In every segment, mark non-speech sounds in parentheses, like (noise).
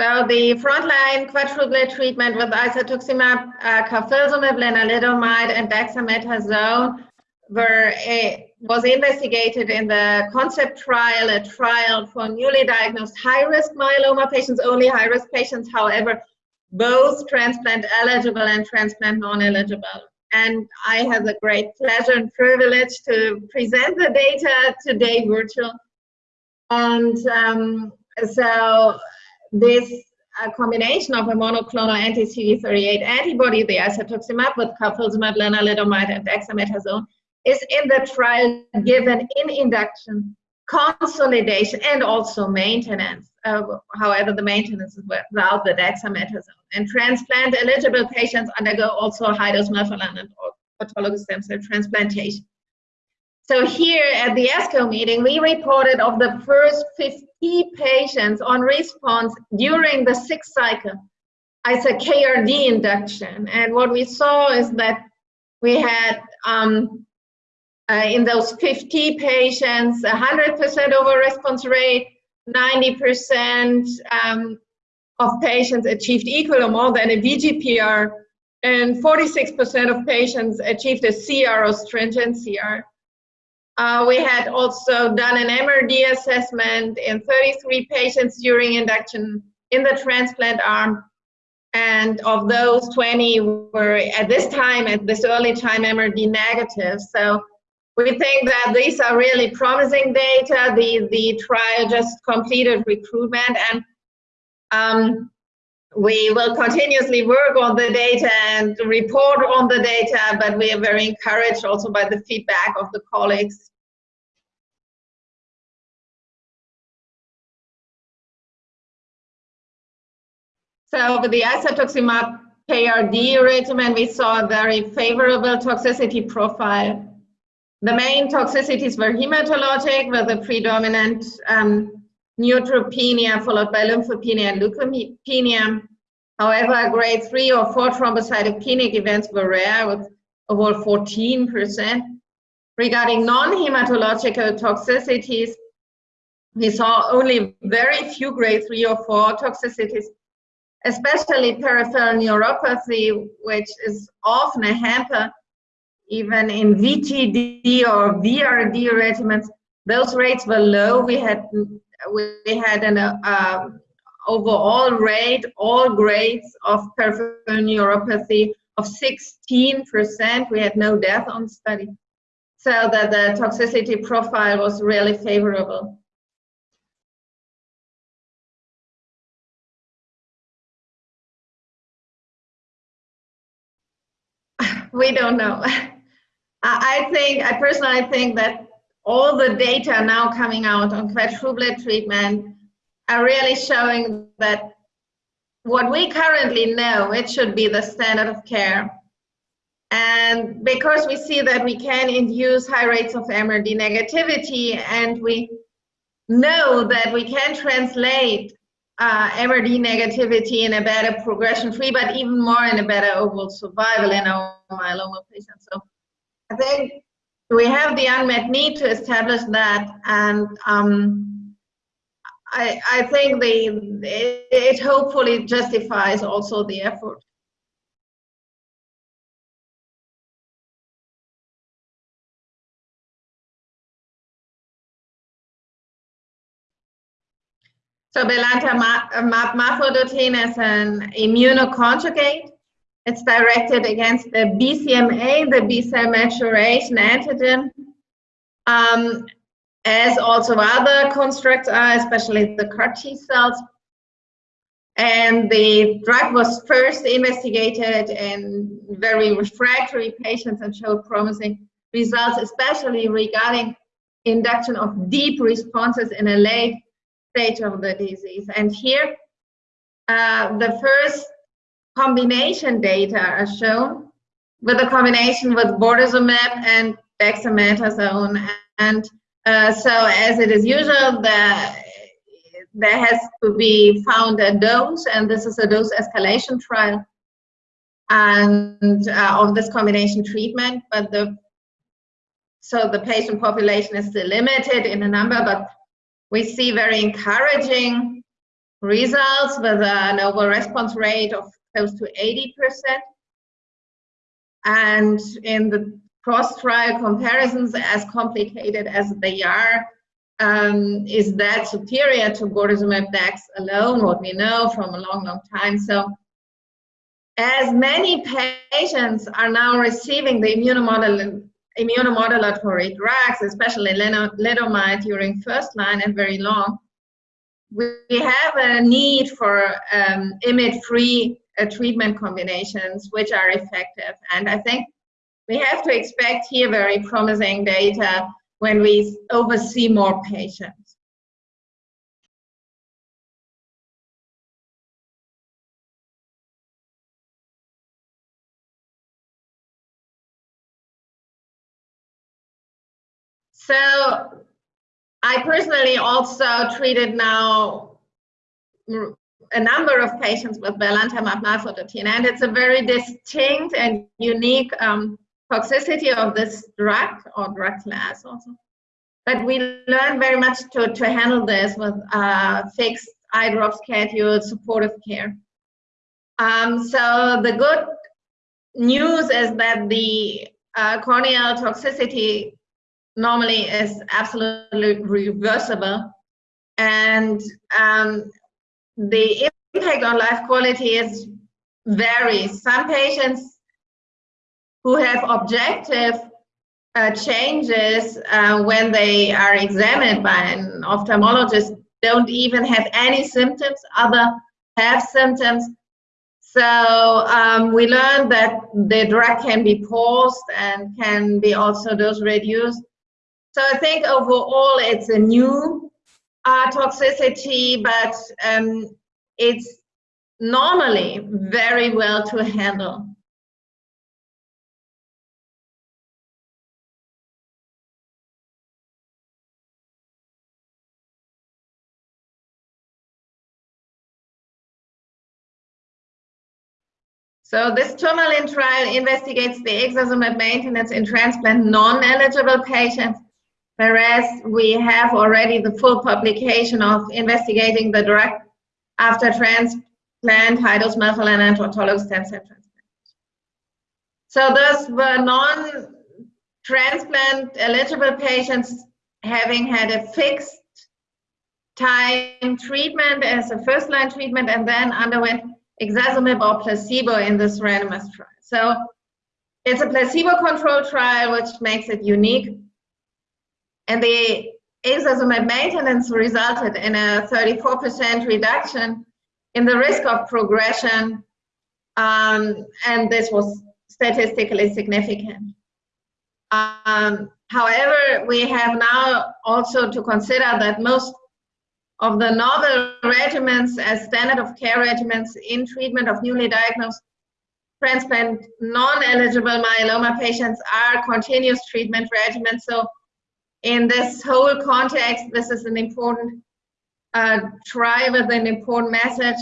So the frontline quadruplet treatment with isatuximab, uh, carfilzomib, lenalidomide, and dexamethasone were a, was investigated in the concept trial, a trial for newly diagnosed high-risk myeloma patients, only high-risk patients, however, both transplant eligible and transplant non-eligible. And I have the great pleasure and privilege to present the data today virtual. And um, so this uh, combination of a monoclonal anti-CD38 antibody, the isatuximab with carfilzomib, lenalidomide, and dexamethasone, is in the trial given in induction, consolidation, and also maintenance. Uh, however, the maintenance is without the dexamethasone. And transplant eligible patients undergo also high-dose melphalan and autologous stem cell transplantation. So here at the ASCO meeting, we reported of the first 50 patients on response during the sixth cycle as a KRD induction. And what we saw is that we had um, uh, in those 50 patients, 100% over response rate, 90% um, of patients achieved equal or more than a VGPR, and 46% of patients achieved a CR or stringent CR. Uh, we had also done an MRD assessment in 33 patients during induction in the transplant arm. And of those, 20 were at this time, at this early time, MRD negative. So we think that these are really promising data. The, the trial just completed recruitment and um, we will continuously work on the data and report on the data, but we are very encouraged also by the feedback of the colleagues So with the isatuximab KRD regimen, we saw a very favorable toxicity profile. The main toxicities were hematologic with a predominant um, neutropenia followed by lymphopenia and leukopenia. However, grade 3 or 4 thrombocytopenic events were rare with over 14%. Regarding non-hematological toxicities, we saw only very few grade 3 or 4 toxicities especially peripheral neuropathy, which is often a hamper, even in VTD or VRD regimens, those rates were low. We had we had an uh, overall rate, all grades of peripheral neuropathy of 16%. We had no death on study. So that the toxicity profile was really favorable. We don't know. (laughs) I think, I personally think that all the data now coming out on quadruplet treatment are really showing that what we currently know, it should be the standard of care. And because we see that we can induce high rates of MRD negativity and we know that we can translate uh, MRD negativity in a better progression-free, but even more in a better overall survival in our myeloma patients. So I think we have the unmet need to establish that, and um, I, I think the it, it hopefully justifies also the effort. So belantamab is an immunoconjugate. It's directed against the BCMA, the B-cell maturation antigen, um, as also other constructs are, especially the CAR T cells. And the drug was first investigated in very refractory patients and showed promising results, especially regarding induction of deep responses in a late stage of the disease. And here, uh, the first combination data are shown with a combination with bortezomib and dexamethasone. And uh, so as it is usual, the, there has to be found a dose, and this is a dose escalation trial and uh, of this combination treatment. But the so the patient population is still limited in a number, but we see very encouraging results with an overall response rate of close to 80%. And in the cross-trial comparisons, as complicated as they are, um, is that superior to bortezomib dex alone, what we know from a long, long time. So as many patients are now receiving the immunomodul immunomodulatory drugs, especially lenalidomide during first line and very long, we have a need for um, IMiD-free uh, treatment combinations which are effective. And I think we have to expect here very promising data when we oversee more patients. So I personally also treated now a number of patients with belantamab mafodotin, and it's a very distinct and unique um, toxicity of this drug or drug class also. But we learn very much to, to handle this with uh, fixed eye drop schedule, supportive care. Um, so the good news is that the uh, corneal toxicity normally is absolutely reversible. And um, the impact on life quality is varies. Some patients who have objective uh, changes uh, when they are examined by an ophthalmologist don't even have any symptoms, other have symptoms. So um, we learned that the drug can be paused and can be also dose reduced. So I think overall it's a new uh, toxicity, but um, it's normally very well to handle. So this tourmaline trial investigates the ixazomib maintenance in transplant non-eligible patients whereas we have already the full publication of investigating the drug after transplant, melphalan and autologous stem cell transplant. So those were non-transplant eligible patients having had a fixed time treatment as a first-line treatment and then underwent ixazomib or placebo in this randomized trial. So it's a placebo-controlled trial, which makes it unique and the ixazomib maintenance resulted in a 34% reduction in the risk of progression, um, and this was statistically significant. Um, however, we have now also to consider that most of the novel regimens as standard of care regimens in treatment of newly diagnosed transplant non-eligible myeloma patients are continuous treatment regimens. So in this whole context, this is an important uh, with an important message.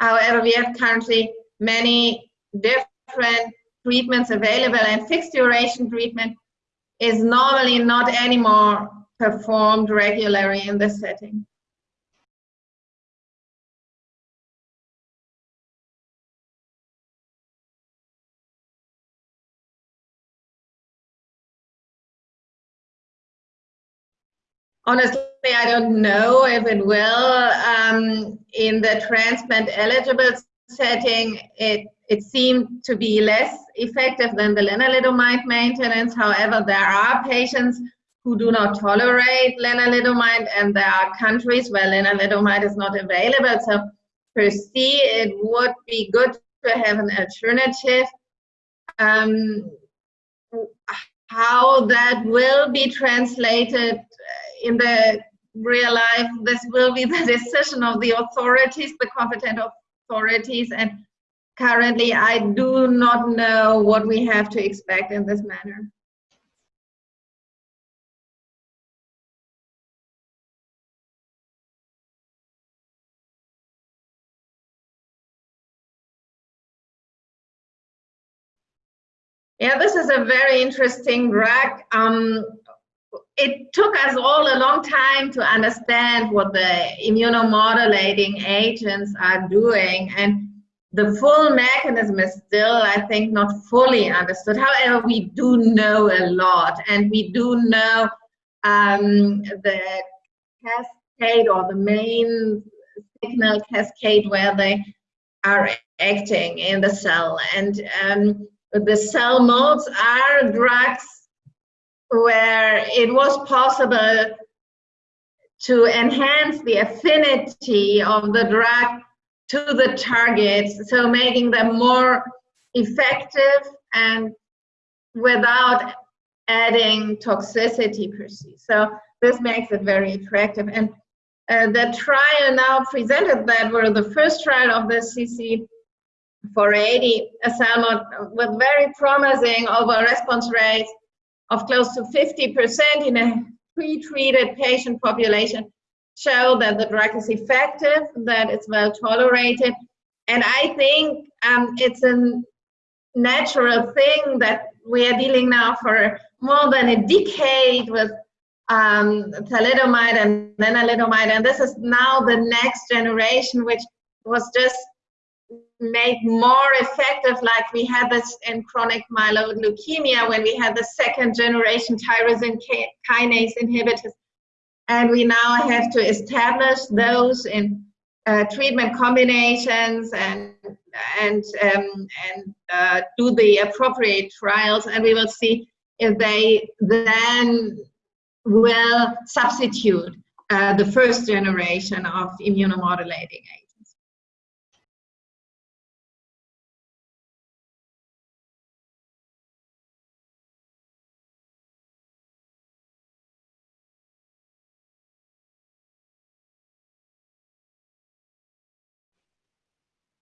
However, we have currently many different treatments available and fixed duration treatment is normally not anymore performed regularly in this setting. Honestly, I don't know if it will. Um, in the transplant eligible setting, it, it seemed to be less effective than the lenalidomide maintenance. However, there are patients who do not tolerate lenalidomide, and there are countries where lenalidomide is not available. So, per se, it would be good to have an alternative. Um, how that will be translated uh, in the real life, this will be the (laughs) decision of the authorities, the competent authorities, and currently I do not know what we have to expect in this manner. Yeah, this is a very interesting drug. Um, it took us all a long time to understand what the immunomodulating agents are doing and the full mechanism is still, I think, not fully understood. However, we do know a lot and we do know um, the cascade or the main signal cascade where they are acting in the cell. And um, the CELMoDs are drugs where it was possible to enhance the affinity of the drug to the targets, so making them more effective and without adding toxicity per se. So this makes it very attractive. And uh, the trial now presented that were the first trial of the CC 480 CELMoD with very promising overall response rates of close to 50% in a pre-treated patient population show that the drug is effective, that it's well tolerated. And I think um, it's a natural thing that we are dealing now for more than a decade with um, thalidomide and lenalidomide, and this is now the next generation, which was just made more effective, like we had this in chronic myeloid leukemia when we had the second generation tyrosine kinase inhibitors. And we now have to establish those in uh, treatment combinations and and um, and uh, do the appropriate trials, and we will see if they then will substitute uh, the first generation of immunomodulating agents.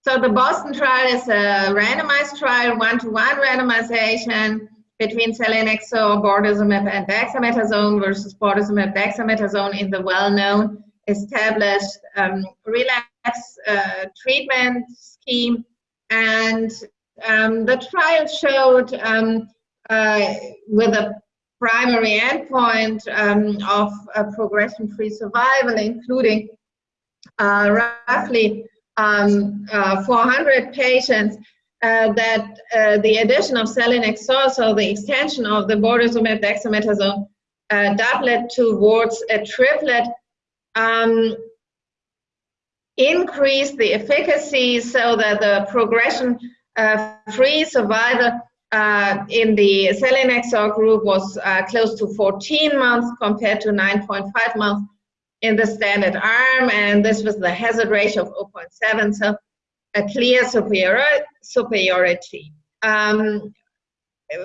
So the Boston trial is a randomized trial, one-to-one -one randomization between selinexor, bortezomib, and dexamethasone versus bortezomib, dexamethasone in the well-known established um, relapse uh, treatment scheme. And um, the trial showed um, uh, with a primary endpoint um, of uh, progression-free survival, including uh, roughly um, uh, 400 patients, uh, that uh, the addition of selinexor, so the extension of the bortezomib dexamethasone uh, doublet towards a triplet, um, increased the efficacy so that the progression-free uh, survival uh, in the selinexor group was close to 14 months compared to 9.5 months in the standard arm, and this was the hazard ratio of 0.7. So a clear superior, superiority. Um,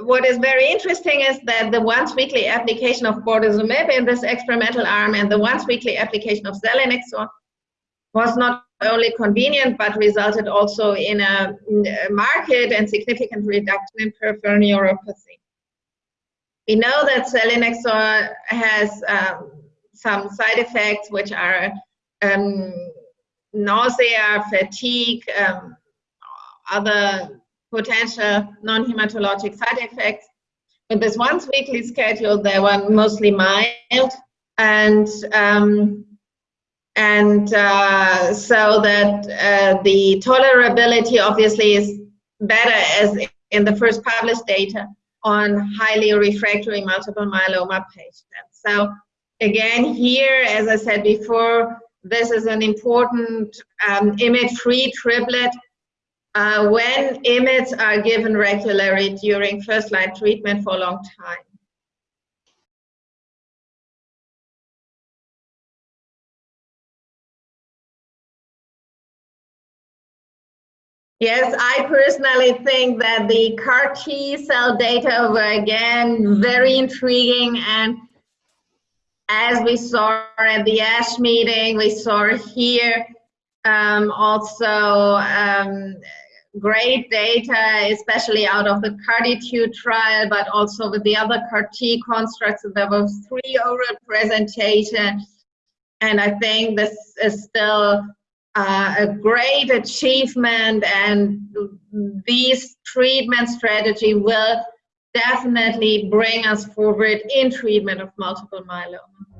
what is very interesting is that the once weekly application of bortezomib in this experimental arm and the once weekly application of selinexor was not only convenient but resulted also in a, marked and significant reduction in peripheral neuropathy. We know that selinexor has um, some side effects which are um, nausea, fatigue, um, other potential non-hematologic side effects. With this once weekly schedule, they were mostly mild and um, and uh, so that uh, the tolerability obviously is better as in the first published data on highly refractory multiple myeloma patients. So again, here, as I said before, this is an important um, IMiD-free triplet. Uh, when IMiDs are given regularly during first-line treatment for a long time. Yes, I personally think that the CAR T cell data were again very intriguing and as we saw at the ASH meeting, we saw here um, also um, great data, especially out of the CARTITUDE trial, but also with the other CAR-T constructs. There were three oral presentations, and I think this is still uh, a great achievement, and these treatment strategy will definitely bring us forward in treatment of multiple myeloma.